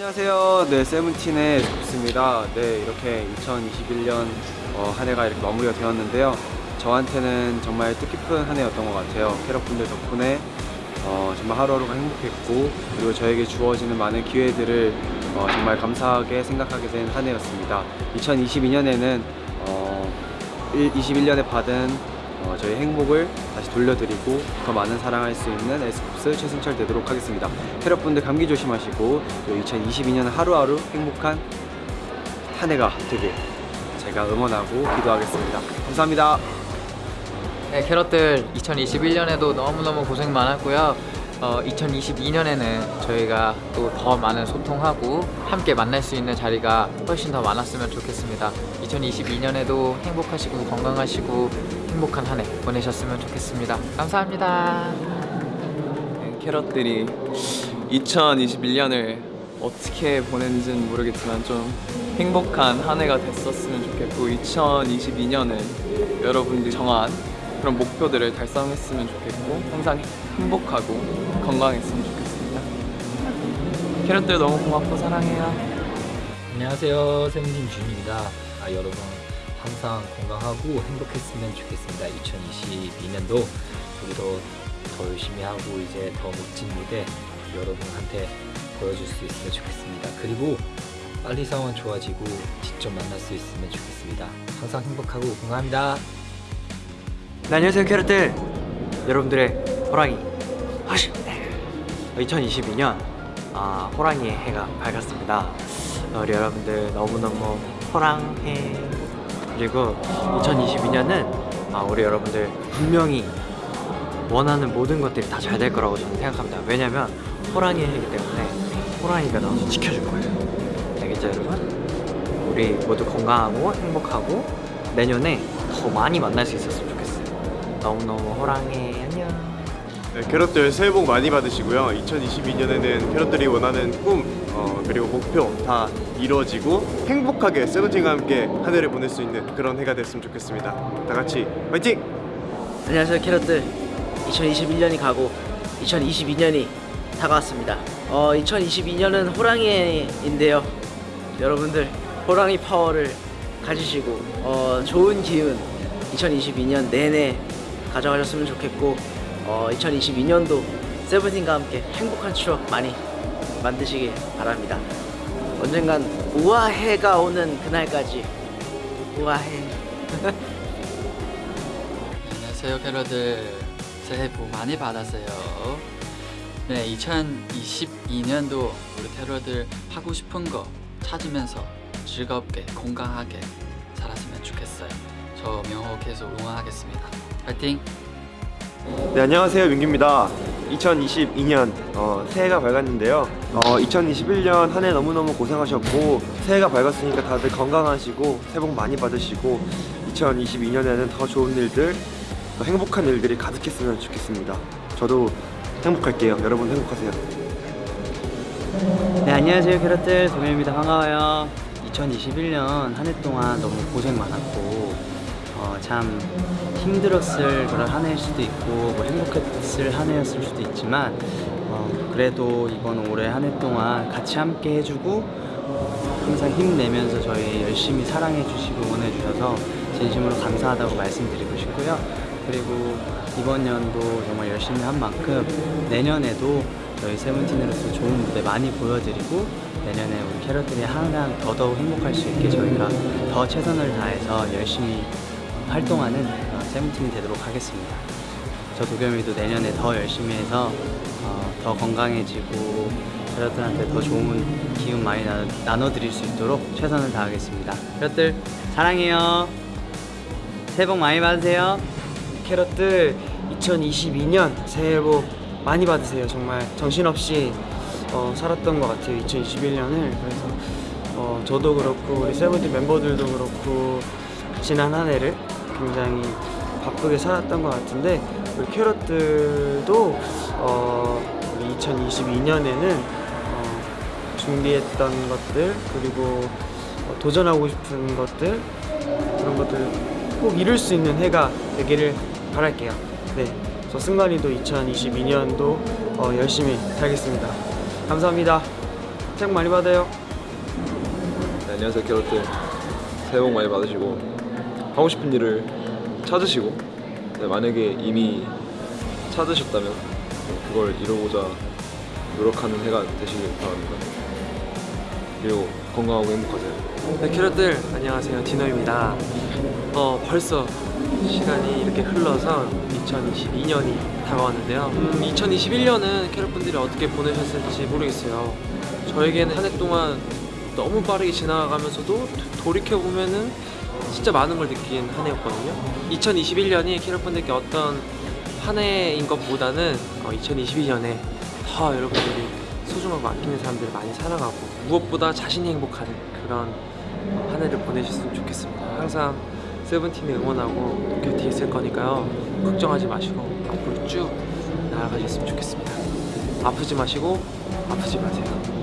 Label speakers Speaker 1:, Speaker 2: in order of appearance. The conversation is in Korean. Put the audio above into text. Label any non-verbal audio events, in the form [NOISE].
Speaker 1: 안녕하세요. 네, 세븐틴의 스쿠스입니다. 네, 이렇게 2021년 어, 한 해가 이렇게 마무리가 되었는데요. 저한테는 정말 뜻깊은 한 해였던 것 같아요. 캐럿분들 덕분에 어, 정말 하루하루가 행복했고 그리고 저에게 주어지는 많은 기회들을 어, 정말 감사하게 생각하게 된 한 해였습니다. 2022년에는 어, 21년에 받은 어, 저희 행복을 다시 돌려드리고 더 많은 사랑할 수 있는 에스쿱스 최승철 되도록 하겠습니다. 캐럿분들 감기 조심하시고 또 2022년 하루하루 행복한 한 해가 되길 제가 응원하고 기도하겠습니다. 감사합니다.
Speaker 2: 네, 캐럿들 2021년에도 너무너무 고생 많았고요. 어, 2022년에는 저희가 또 더 많은 소통하고 함께 만날 수 있는 자리가 훨씬 더 많았으면 좋겠습니다. 2022년에도 행복하시고 건강하시고 행복한 한 해 보내셨으면 좋겠습니다. 감사합니다.
Speaker 3: 네, 캐럿들이 2021년을 어떻게 보냈는지는 모르겠지만 좀 행복한 한 해가 됐었으면 좋겠고 2022년은 여러분들이 정한 그런 목표들을 달성했으면 좋겠고 항상 행복하고 건강했으면 좋겠습니다. 캐럿들 너무 고맙고 사랑해요.
Speaker 4: 안녕하세요. 세븐틴 준입니다. 아, 여러분 항상 건강하고 행복했으면 좋겠습니다. 2022년도 우리도 더 열심히 하고 이제 더 멋진 무대 여러분한테 보여줄 수 있으면 좋겠습니다. 그리고 빨리 상황 좋아지고 직접 만날 수 있으면 좋겠습니다. 항상 행복하고 건강합니다
Speaker 5: 네, 안녕하세요 캐럿들 여러분들의 호랑이. 하시 2022년 아, 호랑이의 해가 밝았습니다. 우리 여러분들 너무너무 호랑해. 그리고 2022년은 아, 우리 여러분들 분명히 원하는 모든 것들이 다 잘 될 거라고 저는 생각합니다. 왜냐면 호랑이의 해이기 때문에 호랑이가 나와서 지켜줄 거예요. 알겠죠 여러분? 우리 모두 건강하고 행복하고 내년에 더 많이 만날 수 있었으면 너무너무 호랑해 안녕
Speaker 6: 네, 캐럿들 새해 복 많이 받으시고요. 2022년에는 캐럿들이 원하는 꿈 어, 그리고 목표 다 이루어지고 행복하게 세븐틴과 함께 한 해를 보낼 수 있는 그런 해가 됐으면 좋겠습니다. 다 같이 화이팅!
Speaker 7: 안녕하세요 캐럿들 2021년이 가고 2022년이 다가왔습니다 어 2022년은 호랑이인데요 여러분들 호랑이 파워를 가지시고 어 좋은 기운 2022년 내내 가져가셨으면 좋겠고 어 2022년도 세븐틴과 함께 행복한 추억 많이 만드시길 바랍니다. 언젠간 우아해가 오는 그날까지. 우아해. [LAUGHS]
Speaker 8: 안녕하세요 캐러들. 새해 복 많이 받았어요. 네 2022년도 우리 캐러들 하고 싶은 거 찾으면서 즐겁게 건강하게 살았으면 좋겠어요. 저 명호 계속 응원하겠습니다 파이팅
Speaker 6: 네 안녕하세요 민규입니다. 2022년 어, 새해가 밝았는데요. 어, 2021년 한 해 너무너무 고생하셨고 새해가 밝았으니까 다들 건강하시고 새해 복 많이 받으시고 2022년에는 더 좋은 일들 더 행복한 일들이 가득했으면 좋겠습니다. 저도 행복할게요. 여러분 행복하세요.
Speaker 5: 네 안녕하세요 캐럿들 동현입니다 반가워요 2021년 한 해 동안 너무 고생 많았고 어, 참 힘들었을 그런 한 해일 수도 있고 뭐 행복했을 한 해였을 수도 있지만 어, 그래도 이번 올해 한 해 동안 같이 함께 해주고 어, 항상 힘내면서 저희 열심히 사랑해 주시고 응원해 주셔서 진심으로 감사하다고 말씀드리고 싶고요. 그리고 이번 연도 정말 열심히 한 만큼 내년에도 저희 세븐틴으로서 좋은 무대 많이 보여드리고 내년에 우리 캐럿들이 항상 더더욱 행복할 수 있게 저희가 더 최선을 다해서 열심히 활동하는 어, 세븐틴이 되도록 하겠습니다. 저 도겸이도 내년에 더 열심히 해서 어, 더 건강해지고 캐럿들한테 더 좋은 기운 많이 나, 나눠 드릴 수 있도록 최선을 다하겠습니다. 캐럿들 사랑해요. 새해 복 많이 받으세요.
Speaker 9: 캐럿들 2022년 새해 복 많이 받으세요. 정말 정신없이 어, 살았던 것 같아요. 2021년을 그래서 어, 저도 그렇고 우리 세븐틴 멤버들도 그렇고 지난 한 해를 굉장히 바쁘게 살았던 것 같은데 우리 캐럿들도 어, 우리 2022년에는 어, 준비했던 것들 그리고 어, 도전하고 싶은 것들 그런 것들 꼭 이룰 수 있는 해가 되기를 바랄게요. 네, 저 승관이도 2022년도 어, 열심히 살겠습니다. 감사합니다. 책 많이 받아요.
Speaker 10: 네, 안녕하세요 캐럿들 새해 복 많이 받으시고 하고 싶은 일을 찾으시고 네, 만약에 이미 찾으셨다면 네, 그걸 이루고자 노력하는 해가 되시길 바랍니다 그리고 건강하고 행복하세요
Speaker 11: 네, 캐럿들 안녕하세요 디노입니다. 어 벌써 시간이 이렇게 흘러서 2022년이 다가왔는데요. 음, 2021년은 캐럿분들이 어떻게 보내셨을지 모르겠어요. 저에게는 한 해 동안 너무 빠르게 지나가면서도 돌이켜 보면은 진짜 많은 걸 느낀 한 해였거든요. 2021년이 캐럿분들께 어떤 한 해인 것보다는 2022년에 더 여러분들이 소중하고 아끼는 사람들을 많이 사랑하고 무엇보다 자신이 행복하는 그런 한 해를 보내셨으면 좋겠습니다. 항상 세븐틴을 응원하고 곁에 있을 거니까요. 걱정하지 마시고 앞으로 쭉 나아가셨으면 좋겠습니다. 아프지 마시고 아프지 마세요.